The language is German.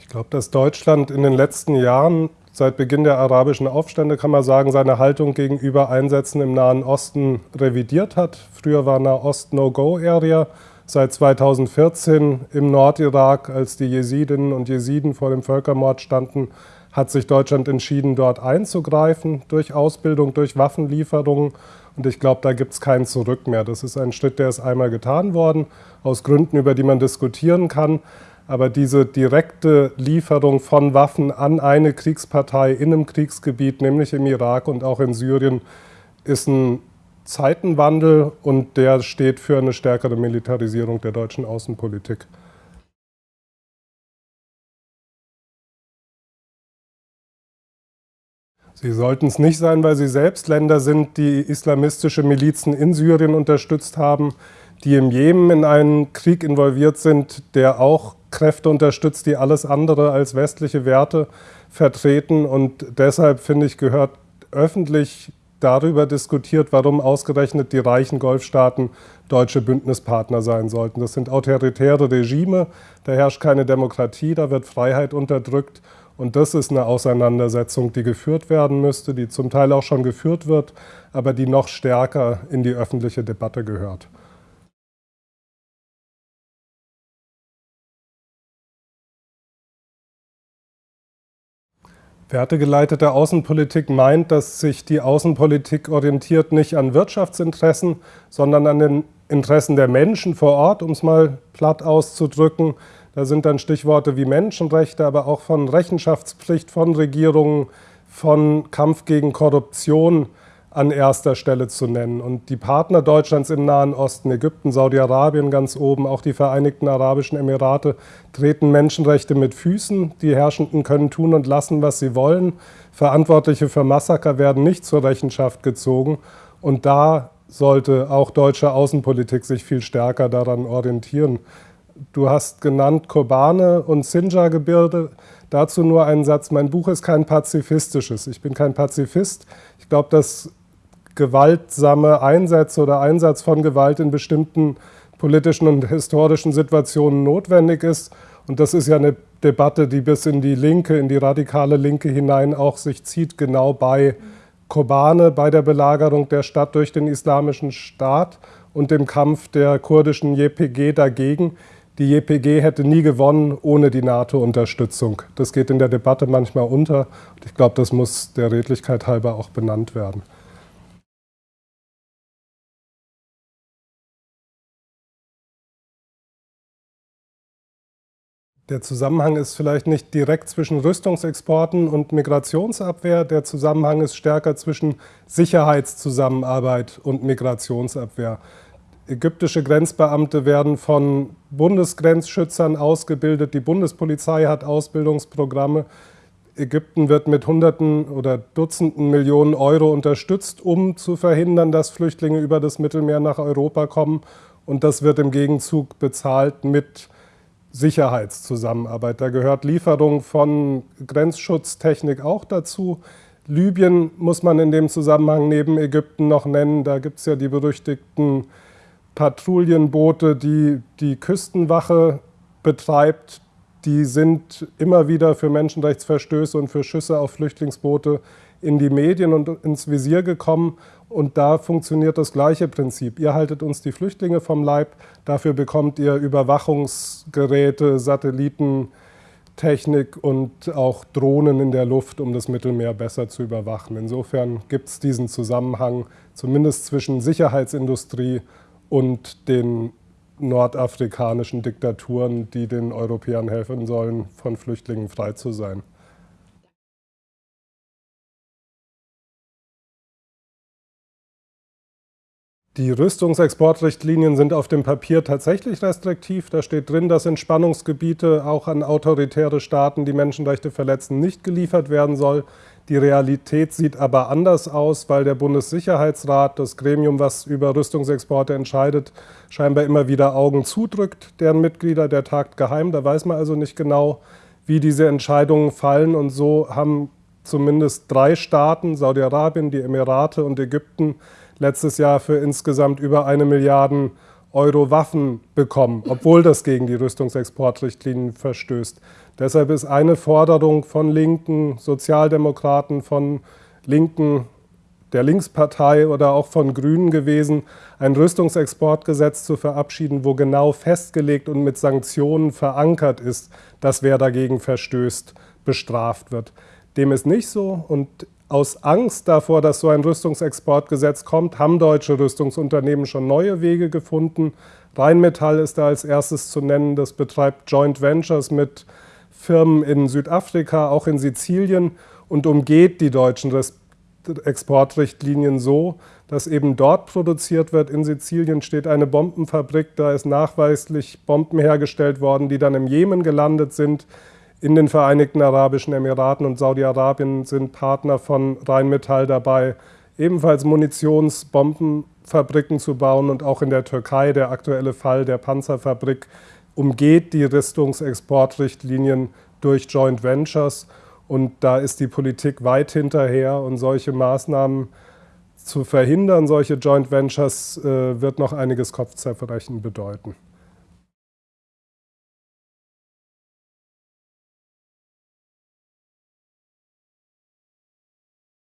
Ich glaube, dass Deutschland in den letzten Jahren, seit Beginn der arabischen Aufstände, kann man sagen, seine Haltung gegenüber Einsätzen im Nahen Osten revidiert hat. Früher war Nahost No-Go-Area. Seit 2014 im Nordirak, als die Jesidinnen und Jesiden vor dem Völkermord standen, hat sich Deutschland entschieden, dort einzugreifen, durch Ausbildung, durch Waffenlieferungen. Und ich glaube, da gibt es kein Zurück mehr. Das ist ein Schritt, der ist einmal getan worden, aus Gründen, über die man diskutieren kann. Aber diese direkte Lieferung von Waffen an eine Kriegspartei in einem Kriegsgebiet, nämlich im Irak und auch in Syrien, ist ein Zeitenwandel und der steht für eine stärkere Militarisierung der deutschen Außenpolitik. Sie sollten es nicht sein, weil Sie selbst Länder sind, die islamistische Milizen in Syrien unterstützt haben, die im Jemen in einen Krieg involviert sind, der auch Kräfte unterstützt, die alles andere als westliche Werte vertreten. Und deshalb, finde ich, gehört öffentlich darüber diskutiert, warum ausgerechnet die reichen Golfstaaten deutsche Bündnispartner sein sollten. Das sind autoritäre Regime, da herrscht keine Demokratie, da wird Freiheit unterdrückt. Und das ist eine Auseinandersetzung, die geführt werden müsste, die zum Teil auch schon geführt wird, aber die noch stärker in die öffentliche Debatte gehört. Wertegeleitete Außenpolitik meint, dass sich die Außenpolitik orientiert nicht an Wirtschaftsinteressen, sondern an den Interessen der Menschen vor Ort, um es mal platt auszudrücken, da sind dann Stichworte wie Menschenrechte, aber auch von Rechenschaftspflicht von Regierungen, von Kampf gegen Korruption an erster Stelle zu nennen. Und die Partner Deutschlands im Nahen Osten, Ägypten, Saudi-Arabien ganz oben, auch die Vereinigten Arabischen Emirate, treten Menschenrechte mit Füßen. Die Herrschenden können tun und lassen, was sie wollen. Verantwortliche für Massaker werden nicht zur Rechenschaft gezogen. Und da sollte auch deutsche Außenpolitik sich viel stärker daran orientieren. Du hast genannt Kobane und Sinjar-Gebirge. Dazu nur einen Satz. Mein Buch ist kein pazifistisches. Ich bin kein Pazifist. Ich glaube, dass gewaltsame Einsätze oder Einsatz von Gewalt in bestimmten politischen und historischen Situationen notwendig ist. Und das ist ja eine Debatte, die bis in die Linke, in die radikale Linke hinein auch sich zieht, genau bei Kobane, bei der Belagerung der Stadt durch den Islamischen Staat und dem Kampf der kurdischen JPG dagegen. Die JPG hätte nie gewonnen ohne die NATO-Unterstützung. Das geht in der Debatte manchmal unter. Ich glaube, das muss der Redlichkeit halber auch benannt werden. Der Zusammenhang ist vielleicht nicht direkt zwischen Rüstungsexporten und Migrationsabwehr. Der Zusammenhang ist stärker zwischen Sicherheitszusammenarbeit und Migrationsabwehr. Ägyptische Grenzbeamte werden von Bundesgrenzschützern ausgebildet. Die Bundespolizei hat Ausbildungsprogramme. Ägypten wird mit Hunderten oder Dutzenden Millionen Euro unterstützt, um zu verhindern, dass Flüchtlinge über das Mittelmeer nach Europa kommen. Und das wird im Gegenzug bezahlt mit Sicherheitszusammenarbeit. Da gehört Lieferung von Grenzschutztechnik auch dazu. Libyen muss man in dem Zusammenhang neben Ägypten noch nennen. Da gibt es ja die berüchtigten Patrouillenboote, die die Küstenwache betreibt, die sind immer wieder für Menschenrechtsverstöße und für Schüsse auf Flüchtlingsboote in die Medien und ins Visier gekommen. Und da funktioniert das gleiche Prinzip. Ihr haltet uns die Flüchtlinge vom Leib, dafür bekommt ihr Überwachungsgeräte, Satellitentechnik und auch Drohnen in der Luft, um das Mittelmeer besser zu überwachen. Insofern gibt es diesen Zusammenhang zumindest zwischen Sicherheitsindustrie und den nordafrikanischen Diktaturen, die den Europäern helfen sollen, von Flüchtlingen frei zu sein. Die Rüstungsexportrichtlinien sind auf dem Papier tatsächlich restriktiv. Da steht drin, dass in Spannungsgebiete auch an autoritäre Staaten, die Menschenrechte verletzen, nicht geliefert werden soll. Die Realität sieht aber anders aus, weil der Bundessicherheitsrat, das Gremium, was über Rüstungsexporte entscheidet, scheinbar immer wieder Augen zudrückt, deren Mitglieder, der tagt geheim. Da weiß man also nicht genau, wie diese Entscheidungen fallen. Und so haben zumindest drei Staaten, Saudi-Arabien, die Emirate und Ägypten, letztes Jahr für insgesamt über eine Milliarde Euro Waffen bekommen, obwohl das gegen die Rüstungsexportrichtlinien verstößt. Deshalb ist eine Forderung von Linken, Sozialdemokraten, von Linken, der Linkspartei oder auch von Grünen gewesen, ein Rüstungsexportgesetz zu verabschieden, wo genau festgelegt und mit Sanktionen verankert ist, dass wer dagegen verstößt, bestraft wird. Dem ist nicht so und aus Angst davor, dass so ein Rüstungsexportgesetz kommt, haben deutsche Rüstungsunternehmen schon neue Wege gefunden. Rheinmetall ist da als erstes zu nennen, das betreibt Joint Ventures mit Firmen in Südafrika, auch in Sizilien und umgeht die deutschen Exportrichtlinien so, dass eben dort produziert wird. In Sizilien steht eine Bombenfabrik, da ist nachweislich Bomben hergestellt worden, die dann im Jemen gelandet sind. In den Vereinigten Arabischen Emiraten und Saudi-Arabien sind Partner von Rheinmetall dabei, ebenfalls Munitionsbombenfabriken zu bauen. Und auch in der Türkei, der aktuelle Fall der Panzerfabrik, umgeht die Rüstungsexportrichtlinien durch Joint Ventures. Und da ist die Politik weit hinterher und solche Maßnahmen zu verhindern, solche Joint Ventures, äh, wird noch einiges Kopfzerbrechen bedeuten.